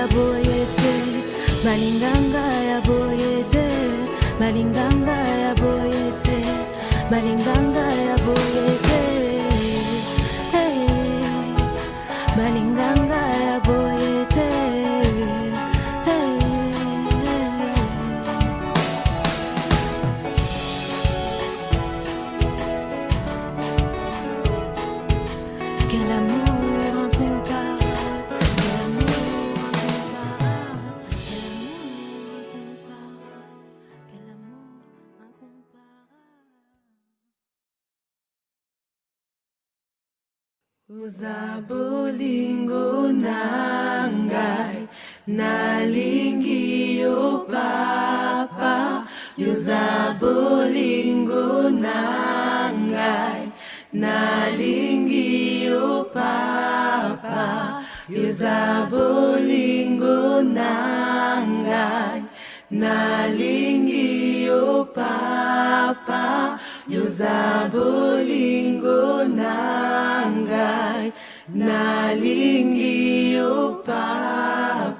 ya boyete balinganga ya boyete balinganga ya boyete balinganga za bolingo na ngai. Nalingi yo papa yo za bolingo na ngai. Nalingi yo papa yo za bolingo na ngai. Nalingi yo papa yoza nangai nalingi yo papa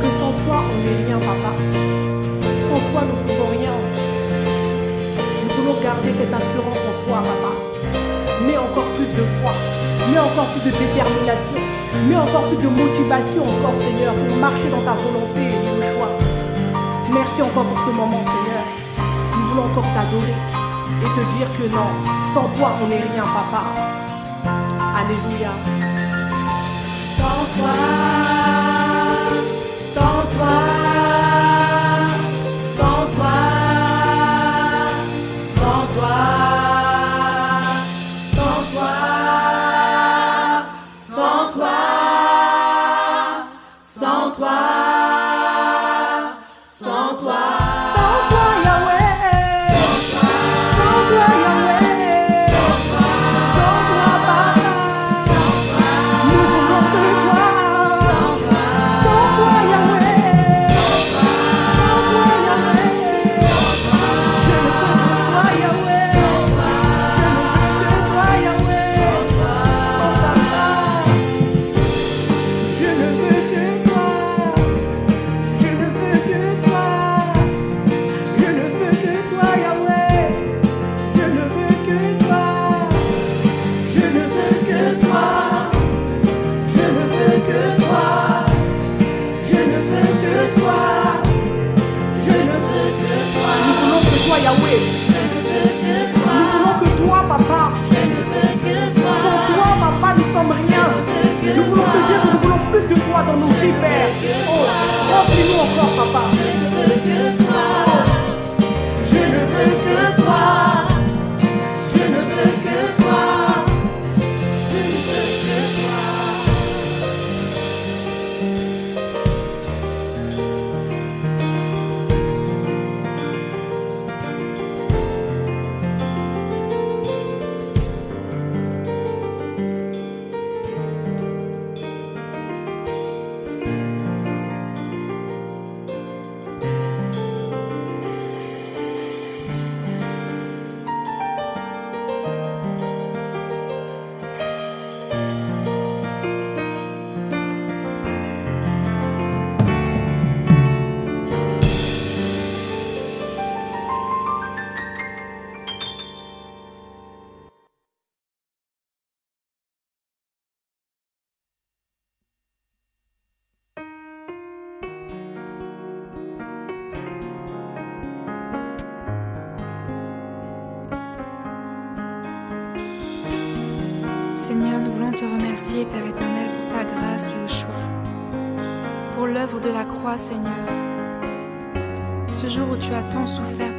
Que sans toi, on n'est rien, papa. Sans toi, nous ne pouvons rien. Nous voulons garder cette assurance en toi, papa. Mais encore plus de foi, mais encore plus de détermination, mais encore plus de motivation, encore, Seigneur, pour marcher dans ta volonté et nos choix. Merci encore pour ce moment, Seigneur. Nous voulons encore t'adorer et te dire que non, sans toi, on n'est rien, papa. Alléluia. Sans toi. Père éternel, pour ta grâce et au choix, pour l'œuvre de la croix, Seigneur. Ce jour où tu as tant souffert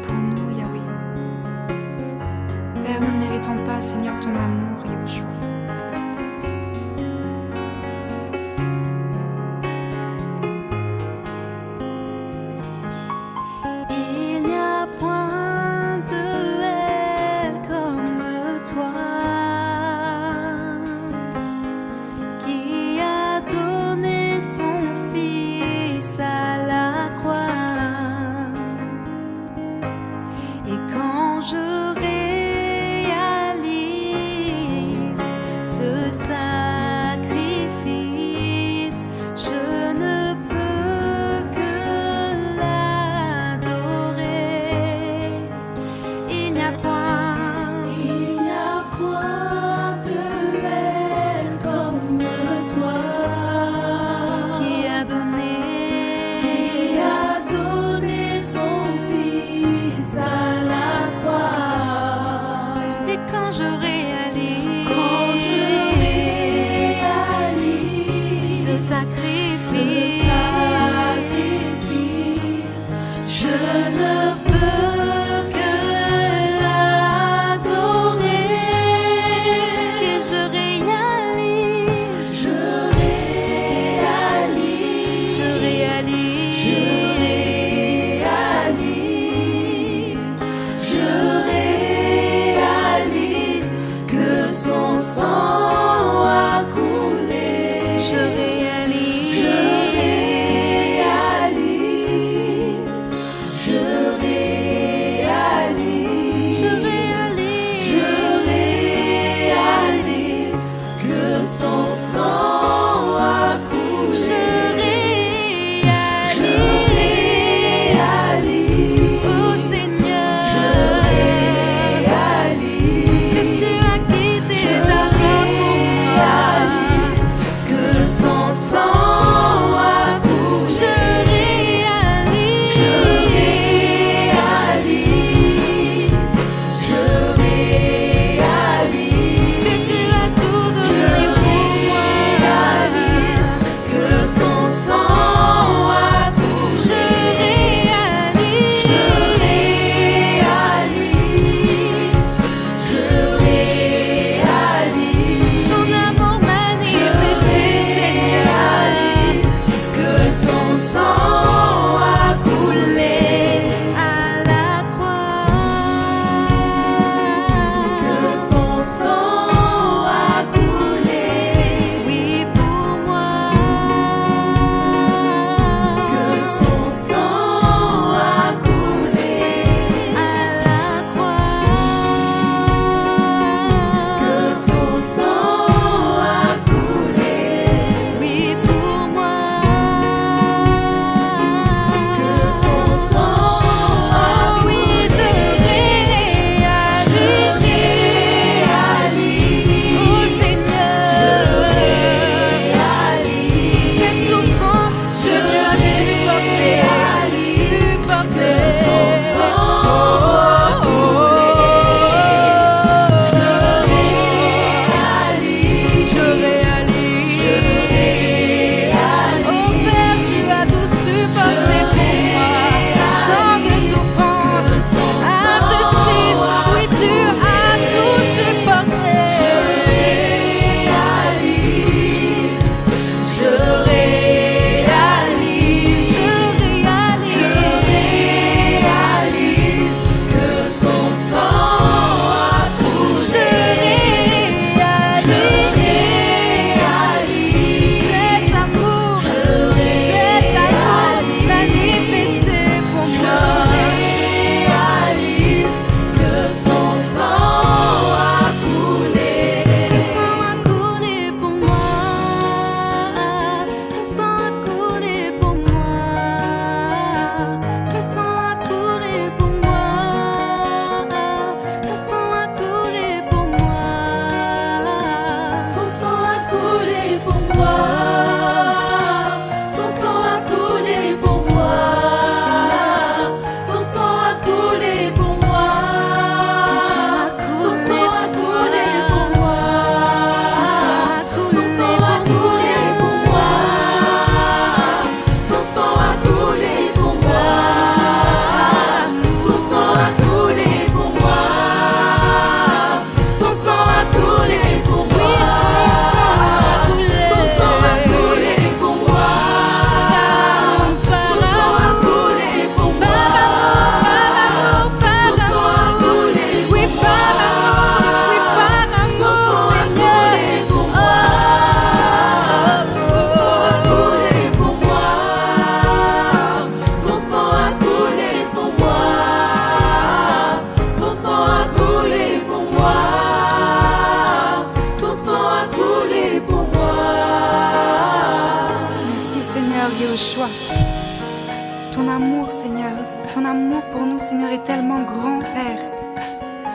Ton amour, Seigneur, ton amour pour nous, Seigneur, est tellement grand, Père.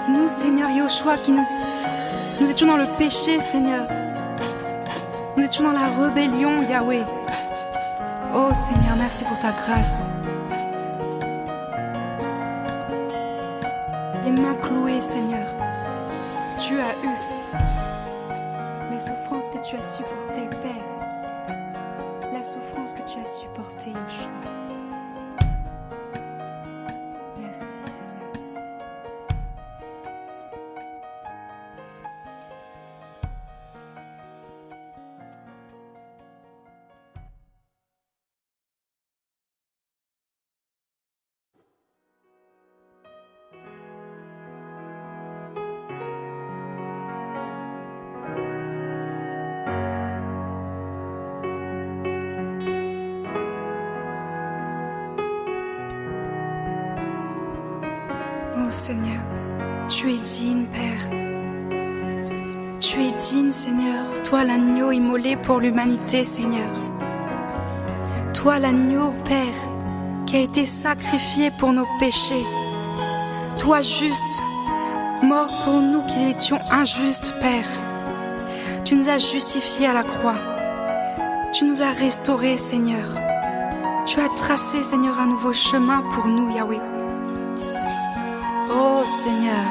Nous, Seigneur Yahushua, qui nous, nous étions dans le péché, Seigneur. Nous étions dans la rébellion, Yahweh. Oh Seigneur, merci pour ta grâce. Les mains clouées, Seigneur. Tu as eu les souffrances que tu as supportées, pour l'humanité, Seigneur. Toi l'agneau, Père, qui a été sacrifié pour nos péchés. Toi juste, mort pour nous qui étions injustes, Père. Tu nous as justifiés à la croix. Tu nous as restaurés, Seigneur. Tu as tracé, Seigneur, un nouveau chemin pour nous, Yahweh. Oh Seigneur,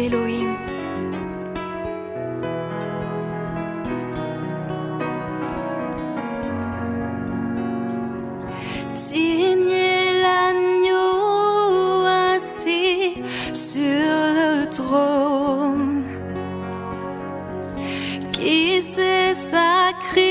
est l'agneau assis sur le trône qui s'est sacrifié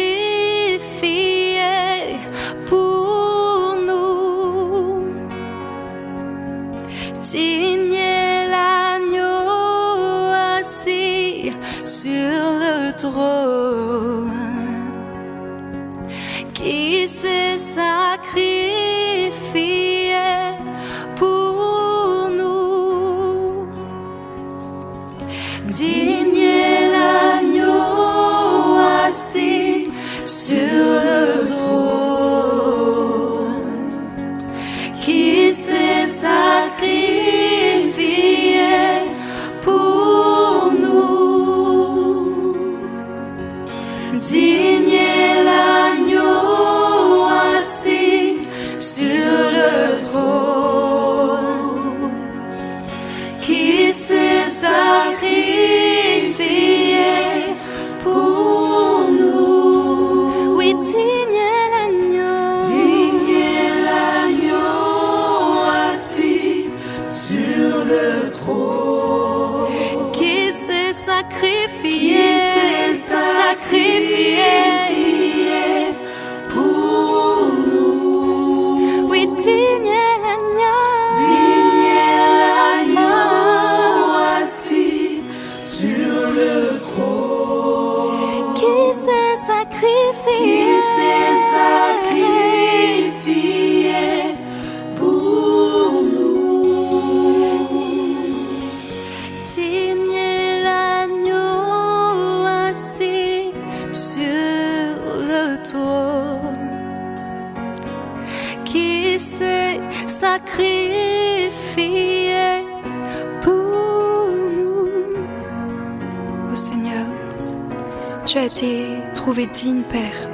digne, Père,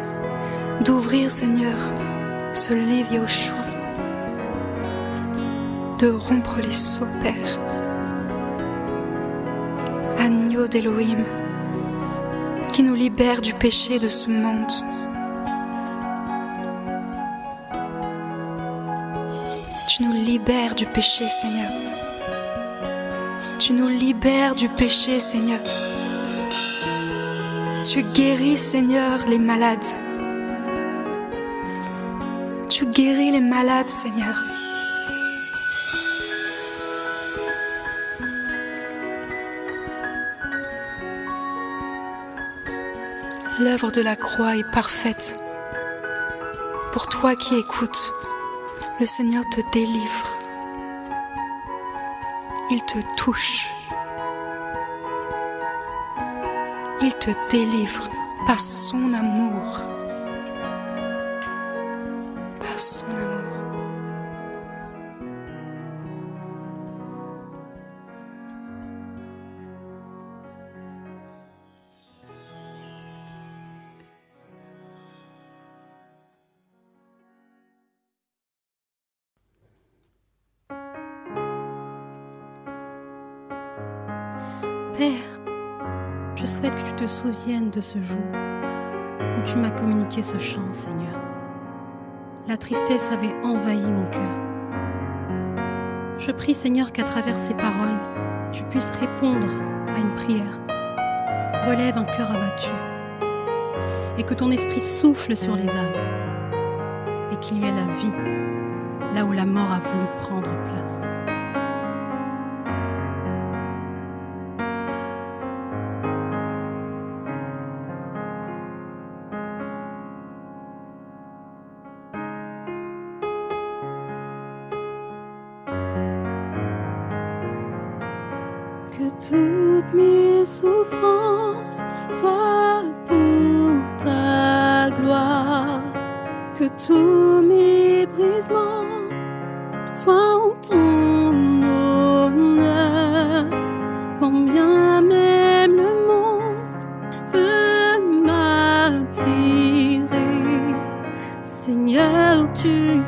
d'ouvrir, Seigneur, ce livre Yahushua, de rompre les seaux, Père agneau d'Élohim, qui nous libère du péché de ce monde. Tu nous libères du péché, Seigneur. Tu nous libères du péché, Seigneur. Tu guéris, Seigneur, les malades. Tu guéris les malades, Seigneur. L'œuvre de la croix est parfaite. Pour toi qui écoutes, le Seigneur te délivre. Il te touche. Il te délivre par son amour. Souviennes de ce jour où tu m'as communiqué ce chant, Seigneur. La tristesse avait envahi mon cœur. Je prie, Seigneur, qu'à travers ces paroles, tu puisses répondre à une prière. Relève un cœur abattu et que ton esprit souffle sur les âmes et qu'il y ait la vie là où la mort a voulu prendre place. Mes souffrances soient pour ta gloire. Que tous mes brisements soient en ton honneur. Quand bien même le monde veut m'attirer, Seigneur, tu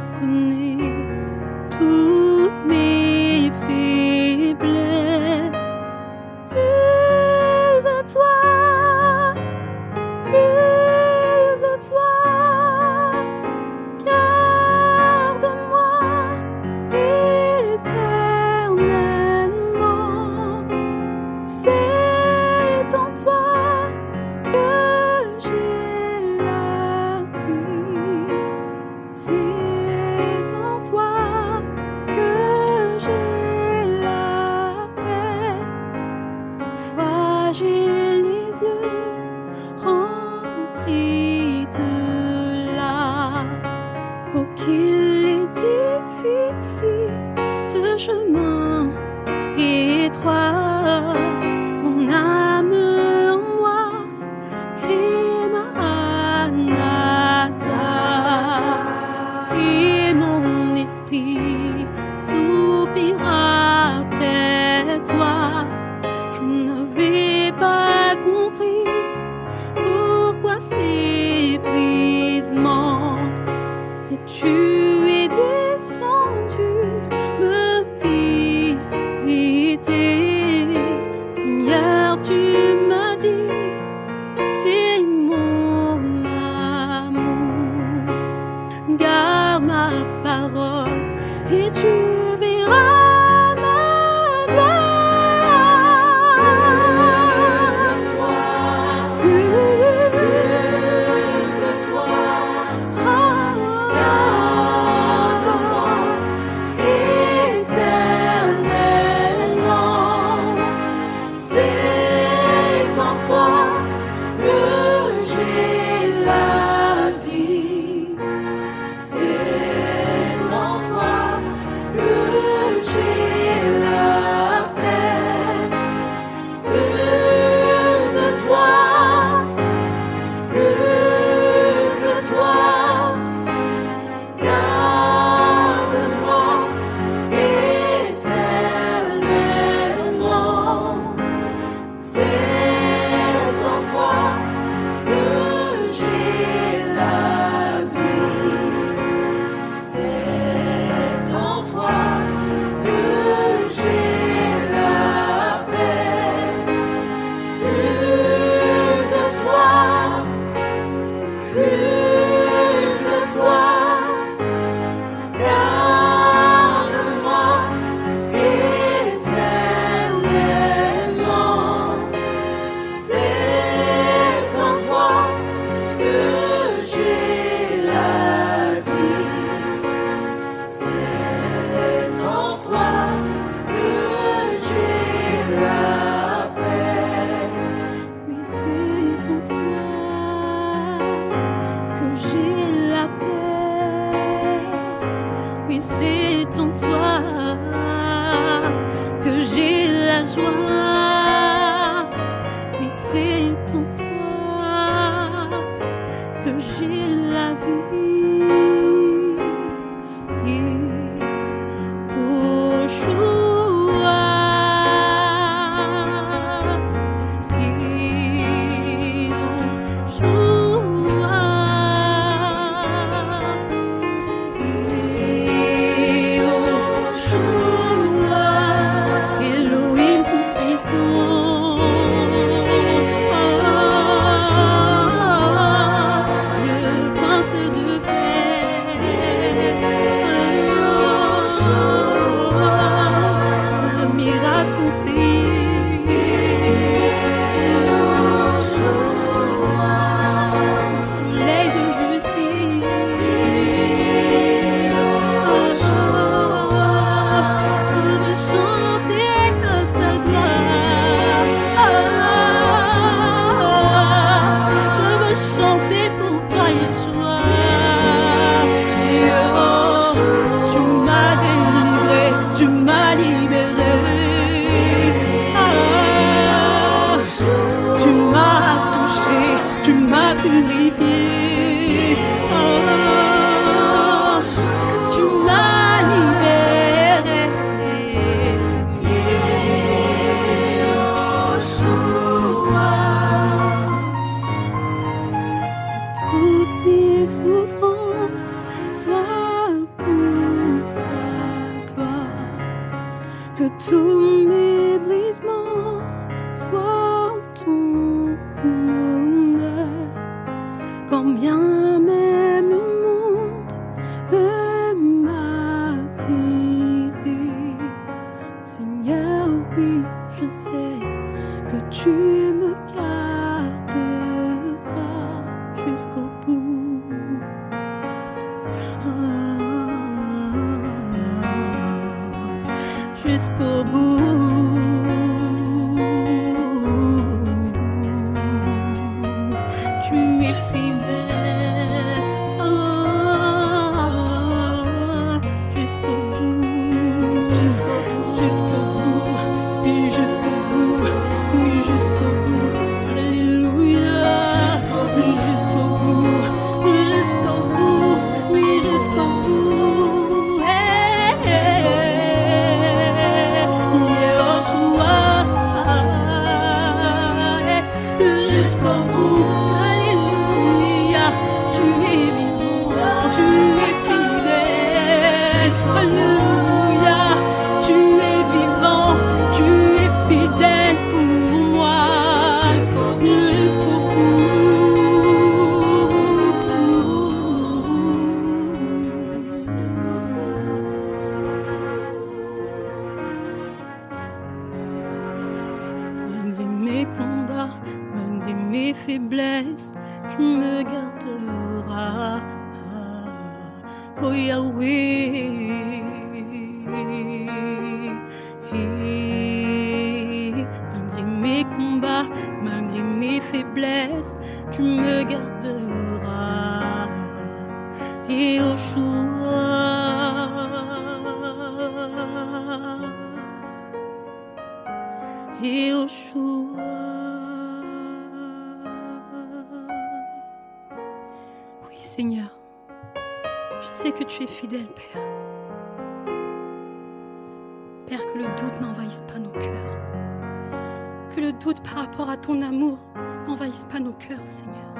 Seigneur.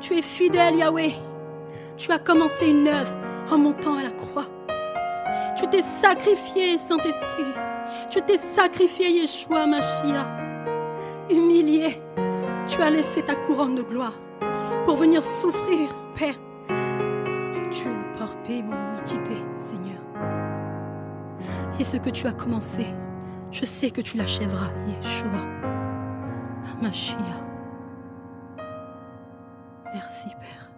Tu es fidèle, Yahweh. Tu as commencé une œuvre en montant à la croix. Tu t'es sacrifié, Saint-Esprit. Tu t'es sacrifié, Yeshua, Mashiach. Humilié, tu as laissé ta couronne de gloire pour venir souffrir, Père. Tu as porté mon iniquité, Seigneur. Et ce que tu as commencé, je sais que tu l'achèveras, Yeshua. Mashiach. Merci, Père.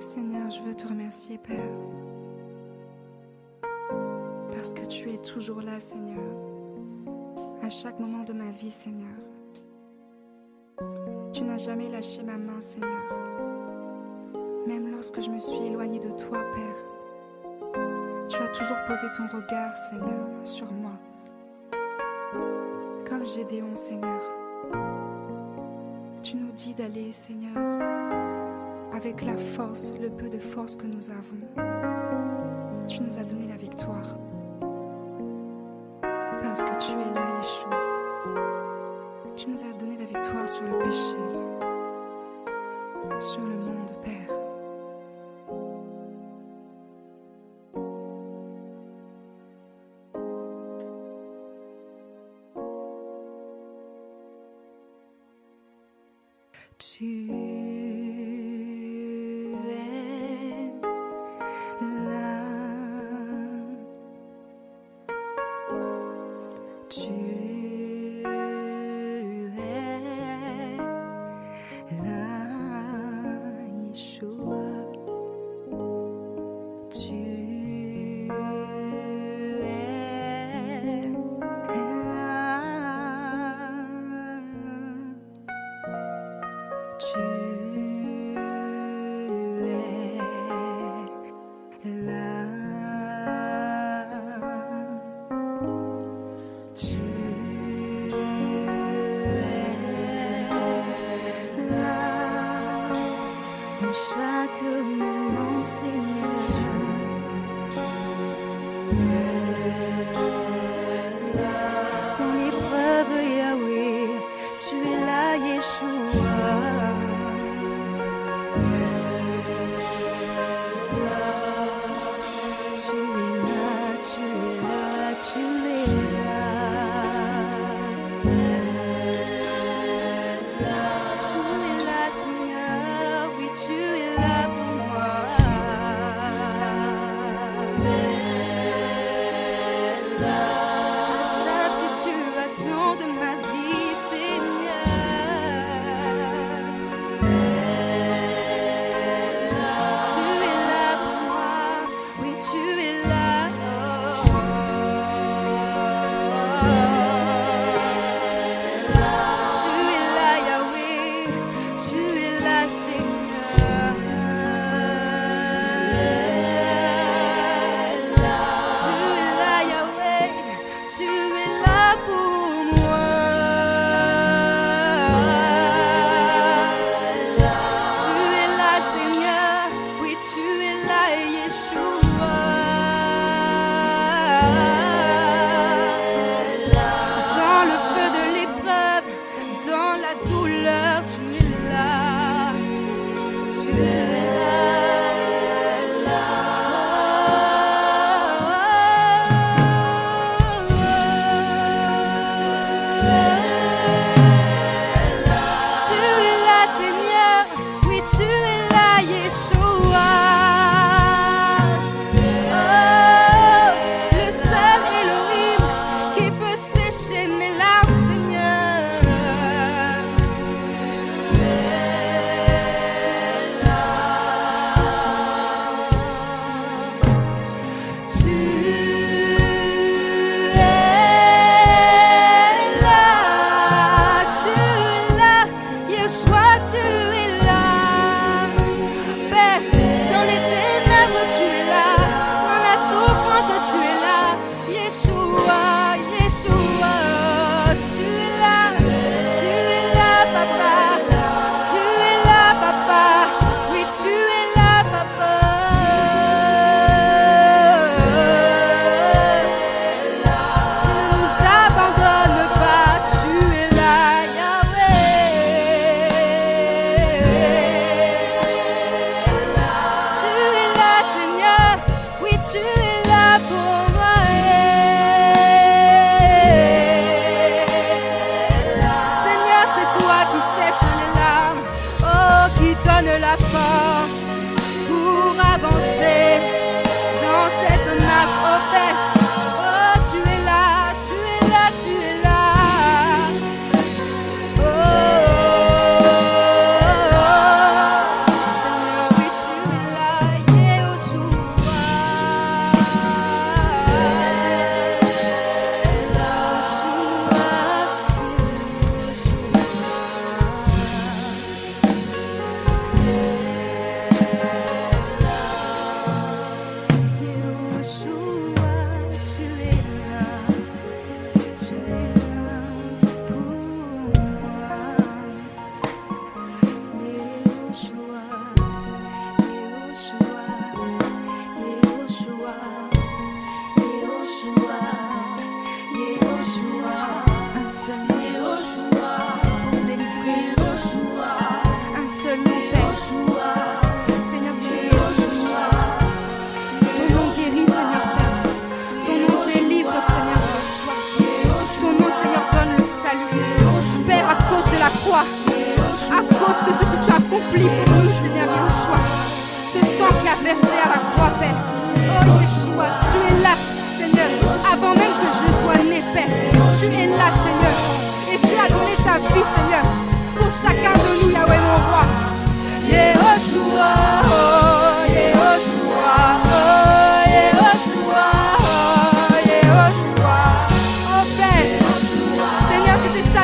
Seigneur, je veux te remercier, Père, parce que tu es toujours là, Seigneur, à chaque moment de ma vie, Seigneur. Tu n'as jamais lâché ma main, Seigneur, même lorsque je me suis éloignée de toi, Père. Tu as toujours posé ton regard, Seigneur, sur moi, comme Gédéon, Seigneur. Tu nous dis d'aller, Seigneur, avec la force, le peu de force que nous avons. Tu nous as donné la victoire. Parce que tu es là, Yeshua. Tu nous as donné la victoire sur le péché,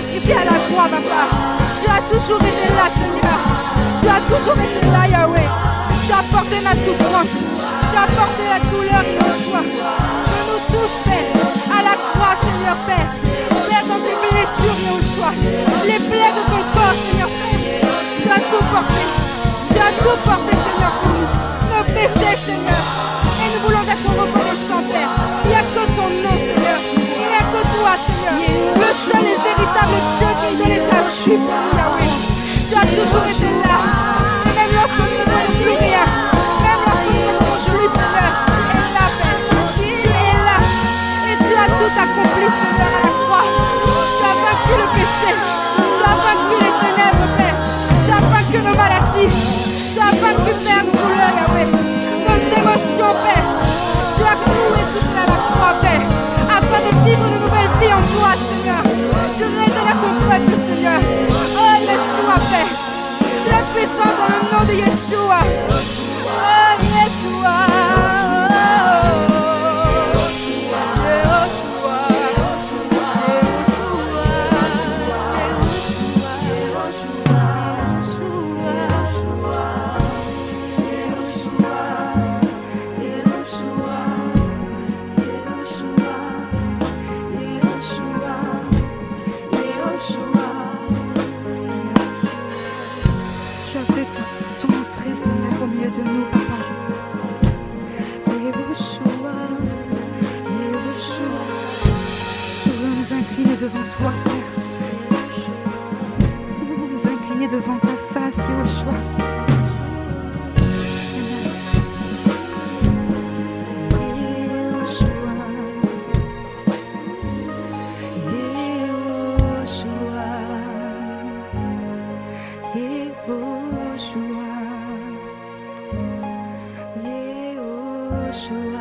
Sacrifié à la croix, papa. Tu as toujours été là, Seigneur. Tu as toujours été là, Yahweh. Tu as porté ma souffrance. Tu as porté la douleur, Yehoshua. De nous tous, Père, à la croix, Seigneur, Père. Père, dans tes blessures, Yehoshua. Les plaies de ton corps, Seigneur, Père. Tu as tout porté. Tu as tout porté, Seigneur, pour nous. Nos péchés, Seigneur. Et nous voulons être reconnaissants, Père. Seul et véritable Dieu qui nous vie pour nous, Yahweh. Tu as toujours été là. Même lorsque nous ne plus rien. Même lorsque nous ne voyons plus, Seigneur. Tu es là, Père. Tu es là. Et tu as tout accompli, Seigneur, à la croix. Tu as vaincu le péché. Tu as vaincu les ténèbres, Père. Tu as vaincu nos maladies. Tu as vaincu, Père, nos douleurs, Yahweh. Nos émotions, Père. Tu as cloué tout cela à la croix, Père. Afin de vivre une nouvelle vie en toi, Seigneur. Je régénère ton peuple, Seigneur. Oh, Yeshua, Père. Sois puissant dans le nom de Yeshua. Oh, Yeshua. Voulons nous incliner devant ta face. Seigneur. Yehoshua, Yehoshua,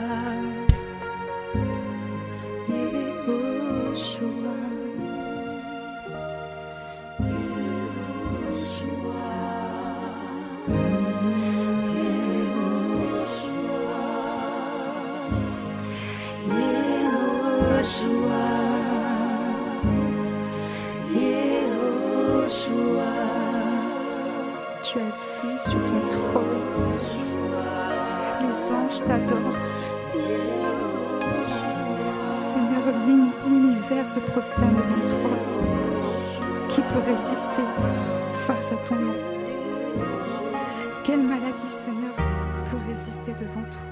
prosterne devant toi. Qui peut résister face à ton nom Quelle maladie, Seigneur, peut résister devant toi?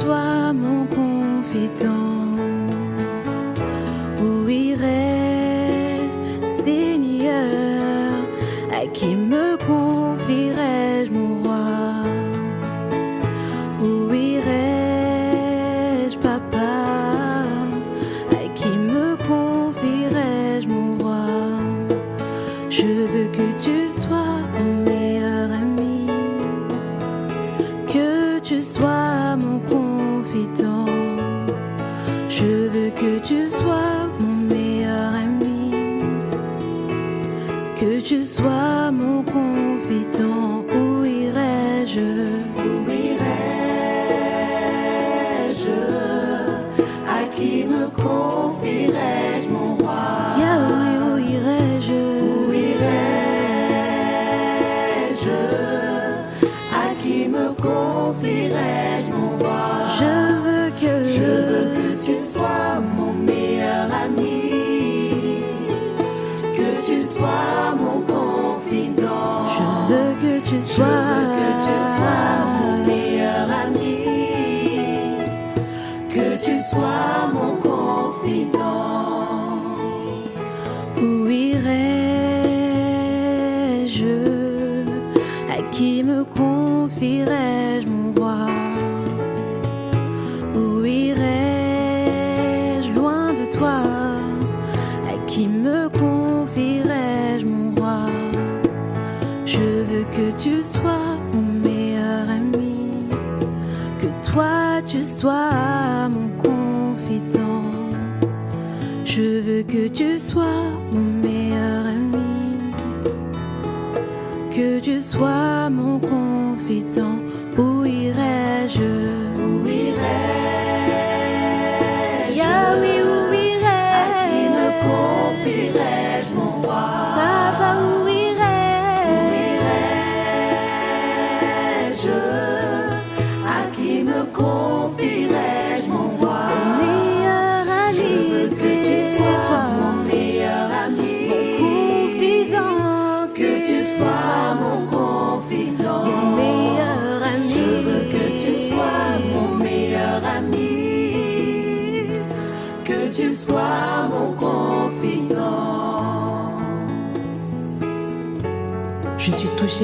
Sois mon confident. Sois mon confident. Je veux que tu sois mon meilleur ami, que tu sois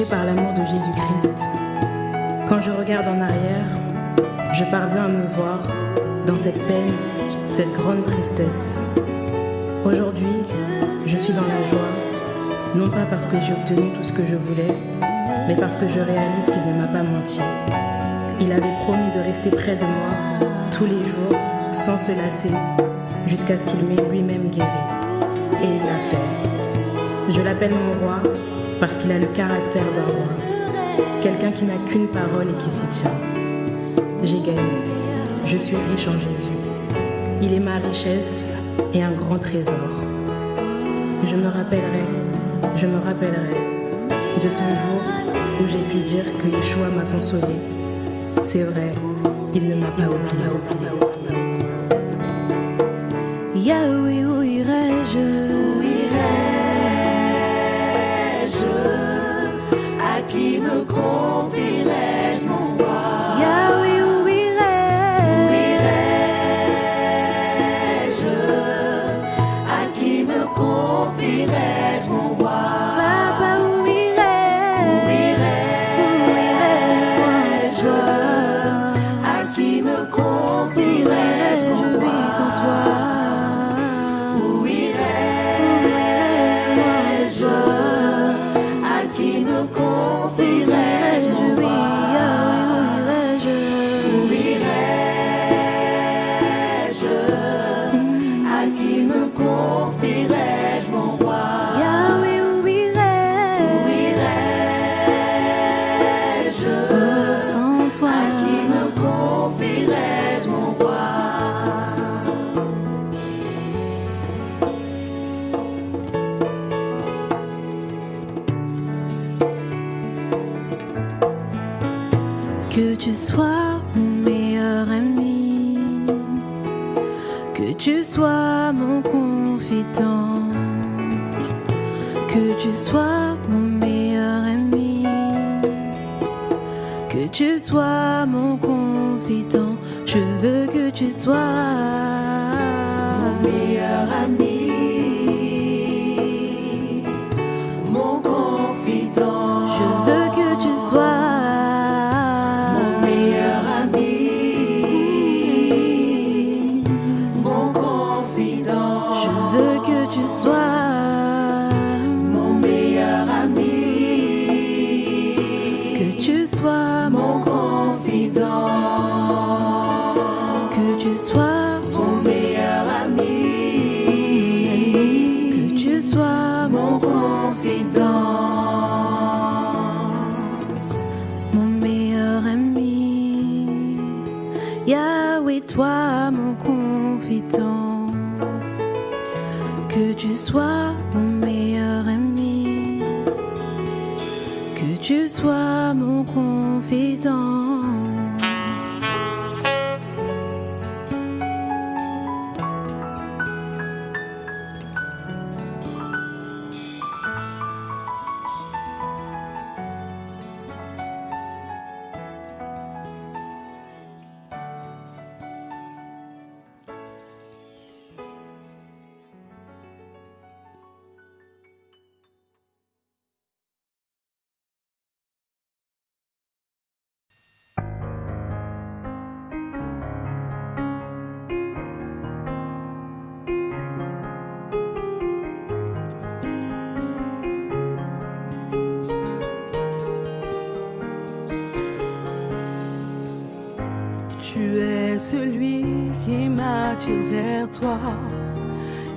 par l'amour de Jésus-Christ. Quand je regarde en arrière, je parviens à me voir dans cette peine, cette grande tristesse. Aujourd'hui, je suis dans la joie, non pas parce que j'ai obtenu tout ce que je voulais, mais parce que je réalise qu'il ne m'a pas menti. Il avait promis de rester près de moi tous les jours, sans se lasser, jusqu'à ce qu'il m'ait lui-même guéri. Et il l'a fait. Je l'appelle mon roi parce qu'il a le caractère d'un roi. Quelqu'un qui n'a qu'une parole et qui s'y tient. J'ai gagné. Je suis riche en Jésus. Il est ma richesse et un grand trésor. Je me rappellerai, je me rappellerai de ce jour où j'ai pu dire que Yeshua m'a consolé. C'est vrai, il ne m'a pas oublié. Yahweh,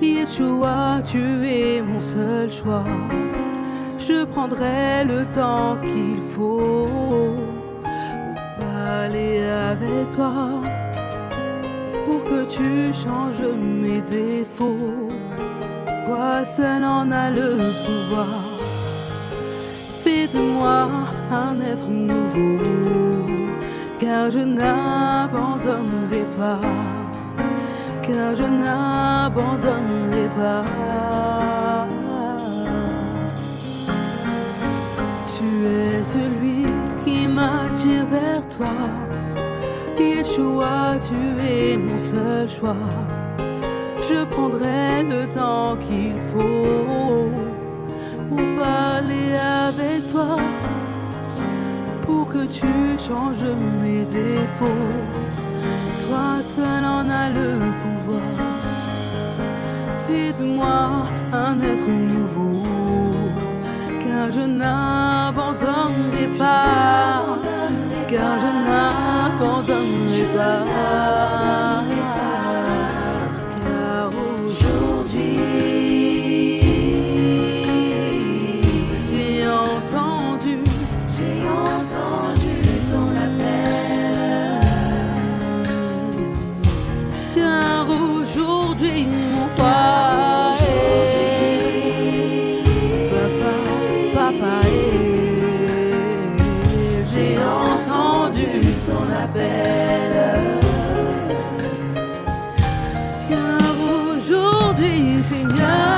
Yeshua, tu es mon seul choix. Je prendrai le temps qu'il faut pour aller avec toi. Pour que tu changes mes défauts. Toi seul en a le pouvoir. Fais de moi un être nouveau car je n'abandonnerai pas, je n'abandonnerai pas. Tu es celui qui m'attire vers toi, Yeshua, tu es mon seul choix. Je prendrai le temps qu'il faut pour parler avec toi pour que tu changes mes défauts. Toi seul en as le pouvoir. Fais de moi un être nouveau, car je n'abandonnerai pas, car je n'abandonnerai pas. Aujourd'hui, Seigneur,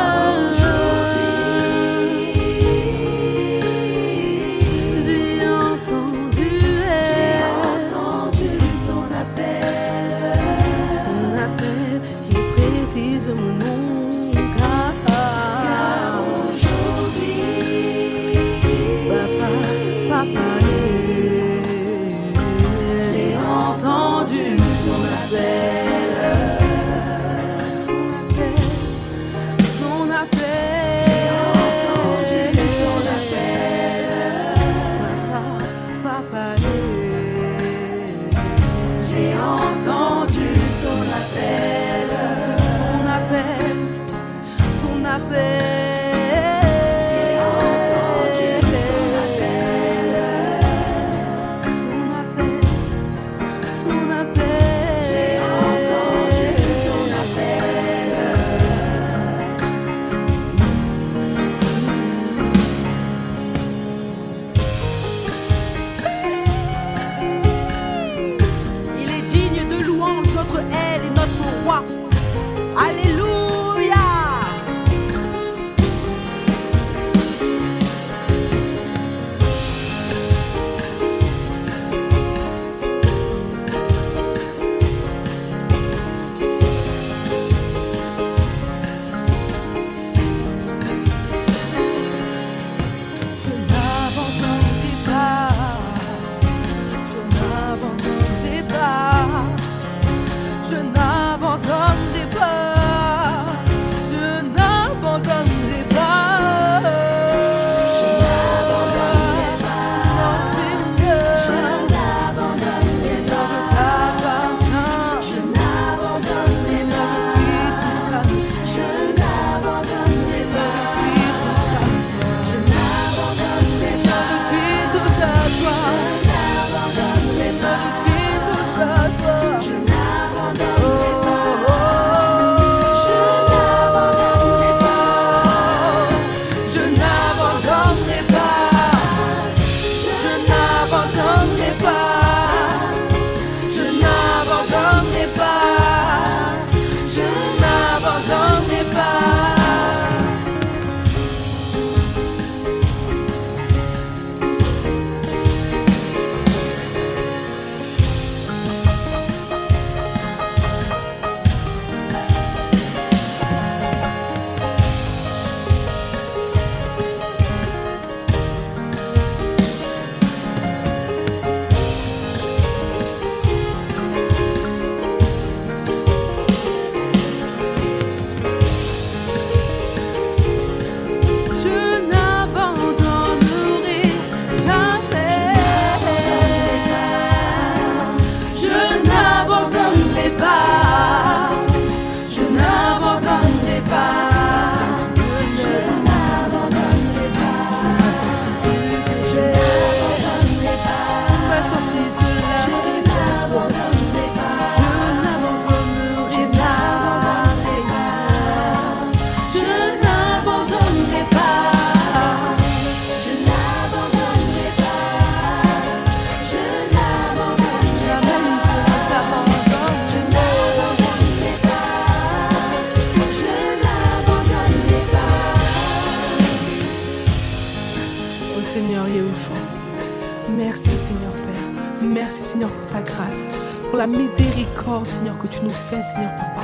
tu nous fais Seigneur Papa.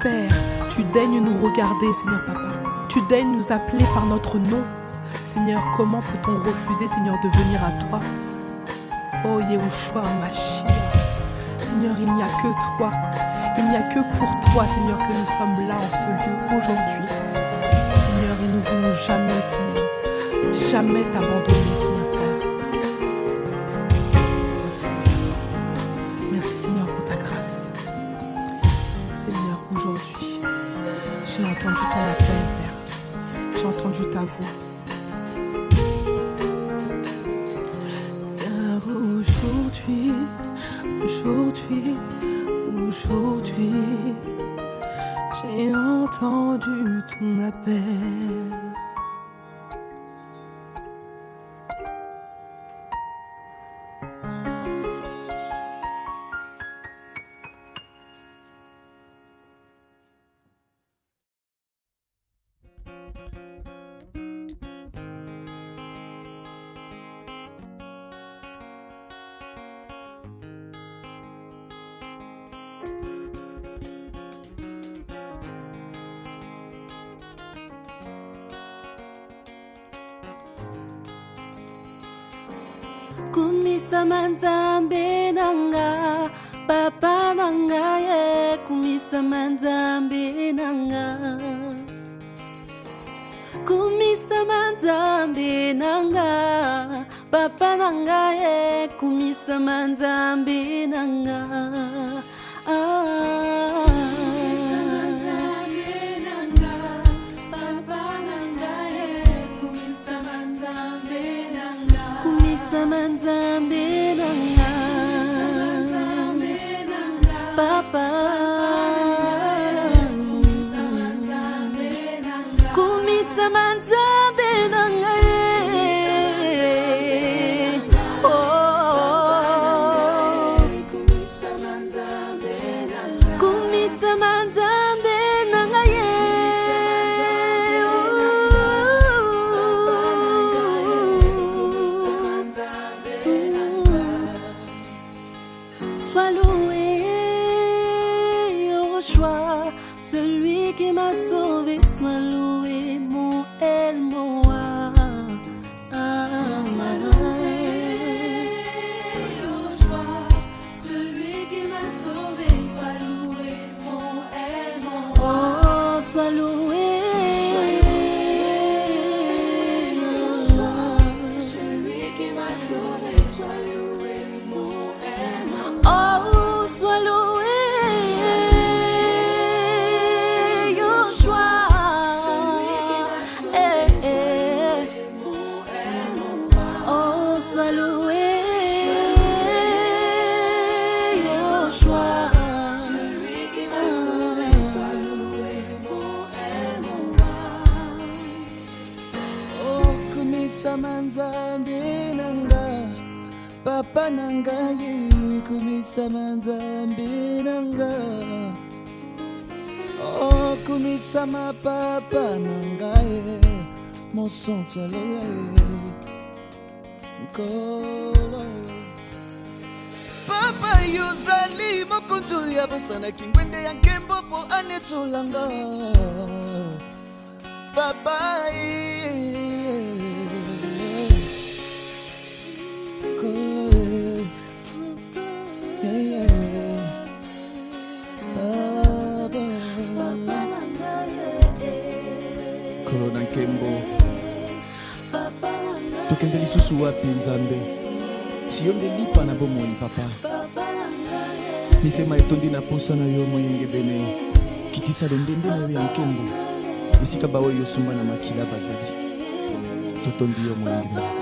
Père, tu daignes nous regarder Seigneur Papa. Tu daignes nous appeler par notre nom. Seigneur, comment peut-on refuser Seigneur de venir à toi? Oh Yahushua Mashiach. Seigneur, il n'y a que toi. Il n'y a que pour toi, Seigneur, que nous sommes là en ce lieu aujourd'hui. Seigneur, et nous ne voulons jamais, Seigneur, jamais t'abandonner, Seigneur Aujourd'hui, aujourd'hui, aujourd'hui, j'ai entendu ton appel. manzambe na nga papa na nga yekumisa manzambe na nga kumisa manzambe na nga papa na nga yekumisa manzambe na nga Sois loué, Yoshua, celui qui m'a sauvé, sois loué, kama nzambi nanga. Okumisa mapapa na ngai e, mosantu alola e. nkolo e. papa yozali mokonzi oyo abosanaki ngwende ya nkembo mpo anetolanga papai nkembo tokende lisusu wapi nzambe? Si yo nde lipa na bomoi papa. Mitema etondi na posa na yo moyengebene kitisa londende na yo ya nkembo. Esika baoyo osomba na makila bazali. Totondi yo moyengebene